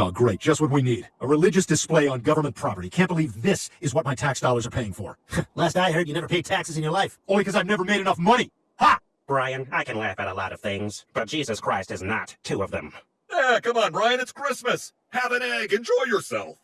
Oh, great. Just what we need. A religious display on government property. Can't believe this is what my tax dollars are paying for. Last I heard, you never paid taxes in your life. Only because I've never made enough money. Ha! Brian, I can laugh at a lot of things, but Jesus Christ is not two of them. Ah, come on, Brian, it's Christmas. Have an egg, enjoy yourself.